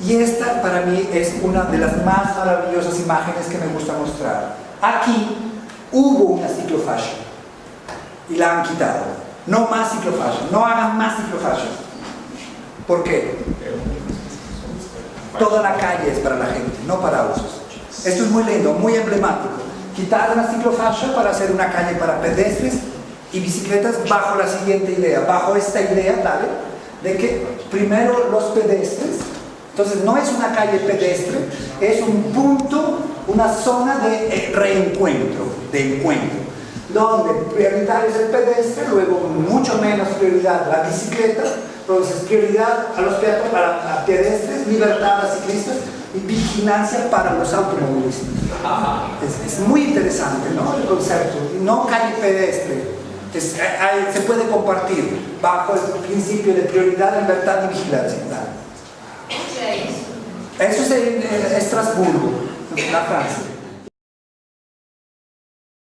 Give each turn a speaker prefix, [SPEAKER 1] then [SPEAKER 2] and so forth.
[SPEAKER 1] Y esta para mí es una de las más maravillosas imágenes que me gusta mostrar. Aquí hubo una ciclofascia y la han quitado. No más ciclofascia, no hagan más ciclofascia. ¿Por qué? Toda la calle es para la gente, no para usos. Esto es muy lindo, muy emblemático. Quitar la ciclofascia para hacer una calle para pedestres y bicicletas bajo la siguiente idea, bajo esta idea, ¿vale? De que primero los pedestres, entonces no es una calle pedestre, es un punto, una zona de eh, reencuentro, de encuentro, donde prioritario es el pedestre, luego mucho menos prioridad la bicicleta, entonces prioridad a los peatones, para pedestres, libertad a ciclistas y vigilancia para los automovilistas. Es, es muy interesante ¿no? el concepto, no calle pedestre, es, hay, se puede compartir bajo el principio de prioridad, libertad y vigilancia. é isso? É isso é, é Estrasburgo, na França.